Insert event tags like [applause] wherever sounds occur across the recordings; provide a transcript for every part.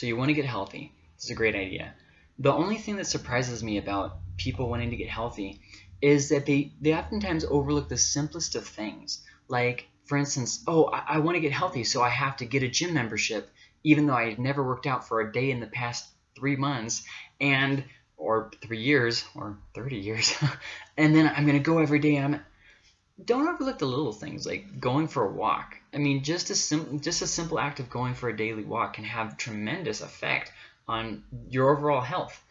So you want to get healthy. It's a great idea. The only thing that surprises me about people wanting to get healthy is that they, they oftentimes overlook the simplest of things. Like, for instance, oh, I, I want to get healthy, so I have to get a gym membership, even though I never worked out for a day in the past three months, and or three years, or 30 years, [laughs] and then I'm going to go every day, and I'm don't overlook the little things like going for a walk. I mean, just a sim just a simple act of going for a daily walk can have tremendous effect on your overall health.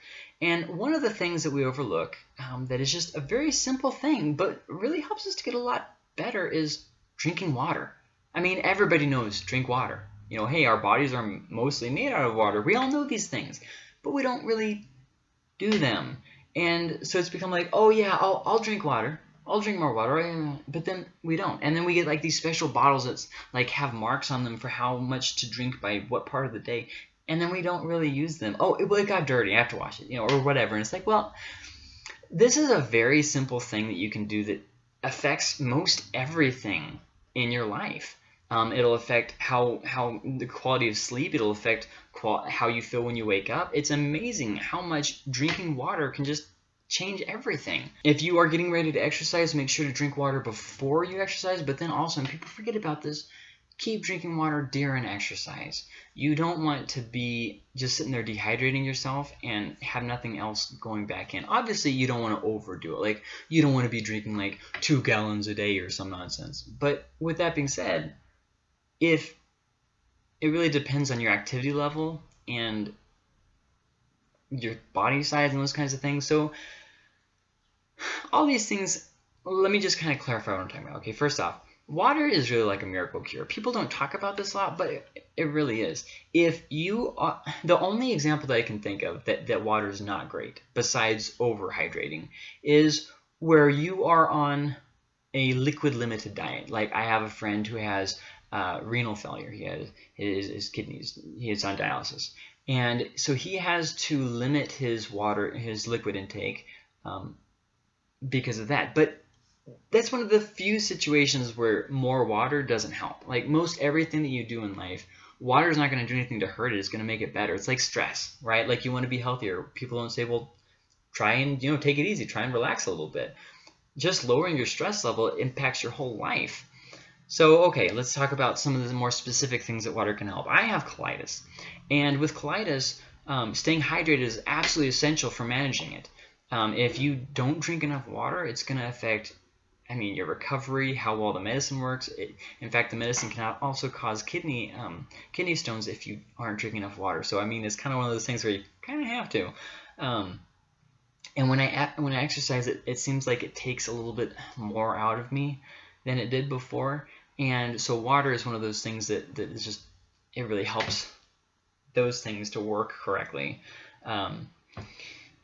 And one of the things that we overlook um, that is just a very simple thing, but really helps us to get a lot better is drinking water. I mean, everybody knows drink water. You know, hey, our bodies are mostly made out of water. We all know these things, but we don't really do them. And so it's become like, oh yeah, I'll, I'll drink water. I'll drink more water, but then we don't. And then we get like these special bottles that like have marks on them for how much to drink by what part of the day, and then we don't really use them. Oh, it, well, it got dirty. I have to wash it, you know, or whatever. And it's like, well, this is a very simple thing that you can do that affects most everything in your life. Um, it'll affect how how the quality of sleep. It'll affect how you feel when you wake up. It's amazing how much drinking water can just change everything. If you are getting ready to exercise, make sure to drink water before you exercise. But then also, and people forget about this, keep drinking water during exercise. You don't want to be just sitting there dehydrating yourself and have nothing else going back in. Obviously, you don't want to overdo it. Like, you don't want to be drinking like two gallons a day or some nonsense. But with that being said, if it really depends on your activity level and your body size and those kinds of things. So all these things, let me just kind of clarify what I'm talking about. Okay, first off, water is really like a miracle cure. People don't talk about this a lot, but it, it really is. If you are, the only example that I can think of that, that water is not great, besides overhydrating, is where you are on a liquid limited diet. Like I have a friend who has uh, renal failure. He has his, his kidneys. He is on dialysis, and so he has to limit his water, his liquid intake um, because of that. But that's one of the few situations where more water doesn't help. Like most everything that you do in life, water is not going to do anything to hurt it. It's going to make it better. It's like stress, right? Like you want to be healthier. People don't say, well, try and you know take it easy, try and relax a little bit. Just lowering your stress level impacts your whole life. So, okay, let's talk about some of the more specific things that water can help. I have colitis, and with colitis, um, staying hydrated is absolutely essential for managing it. Um, if you don't drink enough water, it's going to affect, I mean, your recovery, how well the medicine works. It, in fact, the medicine can also cause kidney um, kidney stones if you aren't drinking enough water. So, I mean, it's kind of one of those things where you kind of have to. Um, and when I when I exercise, it, it seems like it takes a little bit more out of me than it did before. And so water is one of those things that, that is just, it really helps those things to work correctly. Um,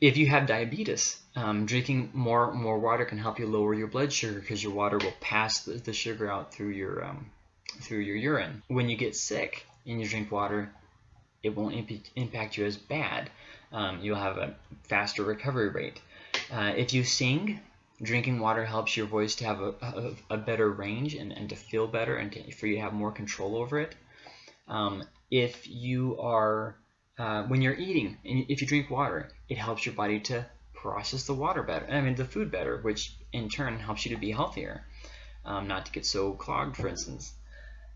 if you have diabetes, um, drinking more more water can help you lower your blood sugar because your water will pass the, the sugar out through your um, through your urine. When you get sick and you drink water, it won't imp impact you as bad. Um, you'll have a faster recovery rate. Uh, if you sing, drinking water helps your voice to have a, a, a better range and, and to feel better and to, for you to have more control over it. Um, if you are uh, when you're eating, and if you drink water, it helps your body to process the water better, I mean the food better, which in turn helps you to be healthier, um, not to get so clogged, for instance.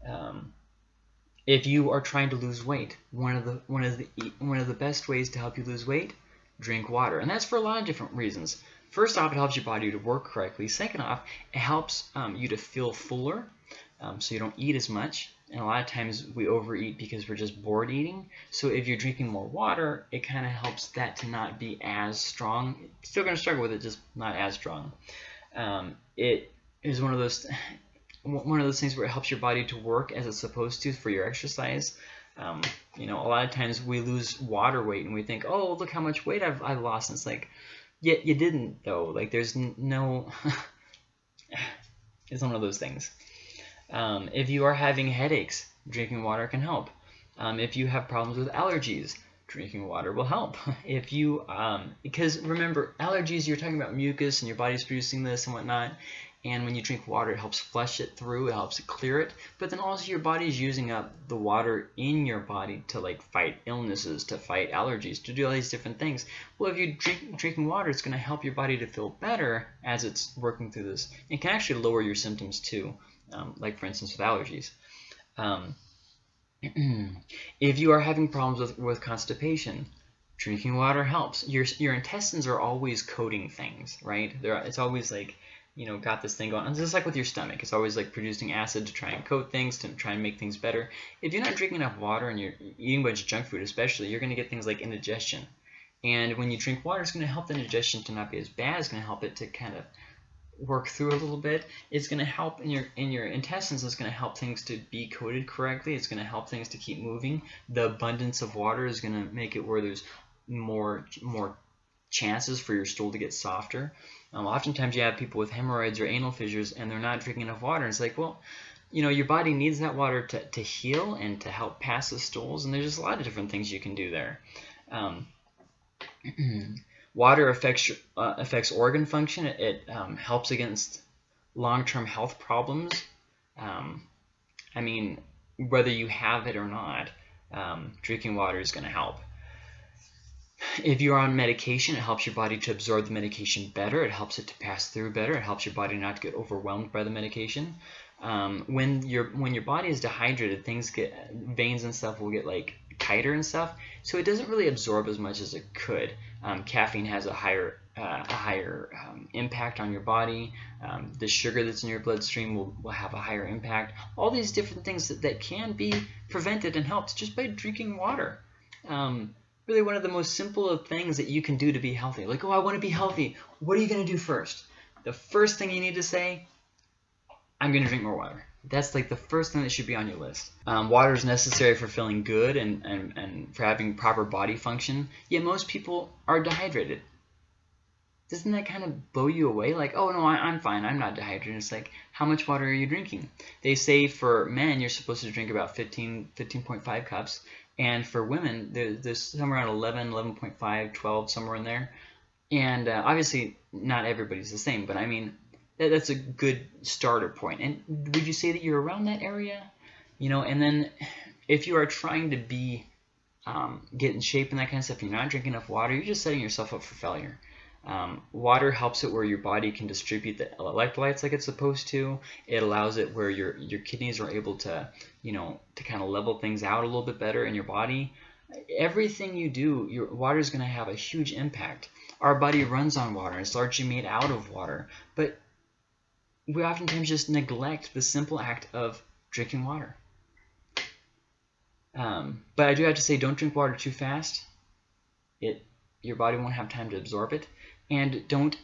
Um, if you are trying to lose weight, one of the one of the one of the best ways to help you lose weight, drink water, and that's for a lot of different reasons. First off, it helps your body to work correctly. Second off, it helps um, you to feel fuller, um, so you don't eat as much. And a lot of times we overeat because we're just bored eating. So if you're drinking more water, it kind of helps that to not be as strong. Still going to struggle with it, just not as strong. Um, it is one of those [laughs] one of those things where it helps your body to work as it's supposed to for your exercise. Um, you know, a lot of times we lose water weight and we think, oh, look how much weight I've, I've lost. And it's like, yeah, you didn't though. Like there's no, [laughs] it's one of those things. Um, if you are having headaches, drinking water can help. Um, if you have problems with allergies, drinking water will help. [laughs] if you, um, because remember, allergies, you're talking about mucus and your body's producing this and whatnot. and when you drink water, it helps flush it through, it helps clear it. But then also your body is using up the water in your body to like fight illnesses, to fight allergies, to do all these different things. Well, if you drink drinking water, it's going to help your body to feel better as it's working through this. It can actually lower your symptoms too, um, like for instance with allergies. Um, [clears throat] if you are having problems with, with constipation, drinking water helps. Your, your intestines are always coating things, right? They're, it's always like you know, got this thing going. It's just like with your stomach. It's always like producing acid to try and coat things, to try and make things better. If you're not drinking enough water and you're eating a bunch of junk food especially, you're going to get things like indigestion. And when you drink water, it's going to help the indigestion to not be as bad. It's going to help it to kind of work through a little bit. It's going to help in your in your intestines. It's going to help things to be coated correctly. It's going to help things to keep moving. The abundance of water is going to make it where there's more more chances for your stool to get softer. Um, oftentimes you have people with hemorrhoids or anal fissures and they're not drinking enough water. And it's like, well, you know, your body needs that water to, to heal and to help pass the stools. And there's just a lot of different things you can do there. Um, [clears throat] water affects uh, affects organ function. It, it um, helps against long-term health problems. Um, I mean, whether you have it or not, um, drinking water is going to help. If you're on medication, it helps your body to absorb the medication better. It helps it to pass through better. It helps your body not to get overwhelmed by the medication. Um, when your when your body is dehydrated, things get veins and stuff will get like tighter and stuff. So it doesn't really absorb as much as it could. Um, caffeine has a higher uh, a higher um, impact on your body. Um, the sugar that's in your bloodstream will, will have a higher impact. All these different things that, that can be prevented and helped just by drinking water. Um, really one of the most simple of things that you can do to be healthy. Like, oh, I want to be healthy. What are you going to do first? The first thing you need to say, I'm going to drink more water. That's like the first thing that should be on your list. Um, water is necessary for feeling good and, and, and for having proper body function, yet most people are dehydrated. Doesn't that kind of blow you away? Like, oh no, I, am fine, I'm not dehydrated. It's like, how much water are you drinking? They say for men, you're supposed to drink about 15, 15.5 cups, and for women, there's somewhere around 11, 11.5, 12, somewhere in there. And uh, obviously, not everybody's the same, but I mean, that, that's a good starter point. And would you say that you're around that area? You know, and then if you are trying to be, um, get in shape and that kind of stuff, you're not drinking enough water, you're just setting yourself up for failure. Um, water helps it where your body can distribute the electrolytes like it's supposed to. It allows it where your your kidneys are able to, you know, to kind of level things out a little bit better in your body. Everything you do, your water is going to have a huge impact. Our body runs on water. It's largely made out of water. But we oftentimes just neglect the simple act of drinking water. Um, but I do have to say, don't drink water too fast. It your body won't have time to absorb it and don't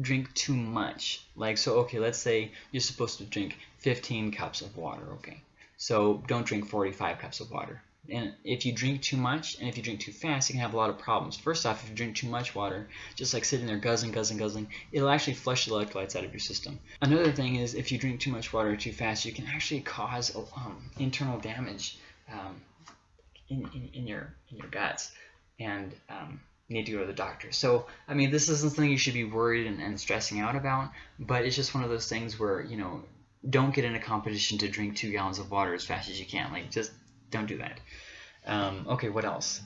drink too much. Like, so, okay, let's say you're supposed to drink 15 cups of water, okay? So don't drink 45 cups of water. And if you drink too much and if you drink too fast, you can have a lot of problems. First off, if you drink too much water, just like sitting there guzzling, guzzling, guzzling, it'll actually flush the electrolytes out of your system. Another thing is if you drink too much water too fast, you can actually cause um, internal damage um, in, in, in, your, in your guts. And um, need to go to the doctor. So, I mean, this isn't something you should be worried and, and stressing out about, but it's just one of those things where, you know, don't get in a competition to drink two gallons of water as fast as you can. Like, just don't do that. Um, okay, what else?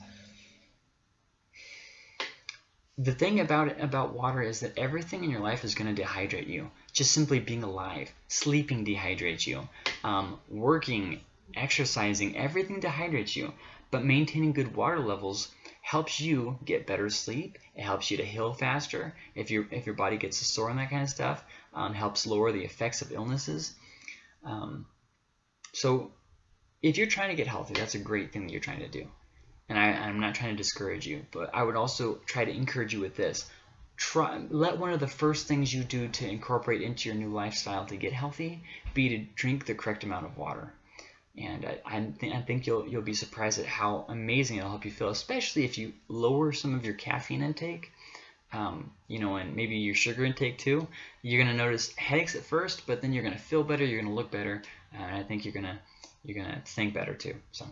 The thing about about water is that everything in your life is going to dehydrate you. Just simply being alive, sleeping dehydrates you, um, working, exercising, everything dehydrates you. But maintaining good water levels helps you get better sleep. It helps you to heal faster if your if your body gets sore and that kind of stuff. Um, helps lower the effects of illnesses. Um, so if you're trying to get healthy, that's a great thing that you're trying to do. And I, I'm not trying to discourage you, but I would also try to encourage you with this. Try, let one of the first things you do to incorporate into your new lifestyle to get healthy be to drink the correct amount of water. And I, I, th I, think you'll you'll be surprised at how amazing it'll help you feel, especially if you lower some of your caffeine intake, um, you know, and maybe your sugar intake too. You're gonna notice headaches at first, but then you're gonna feel better, you're gonna look better, and I think you're gonna you're gonna think better too. So.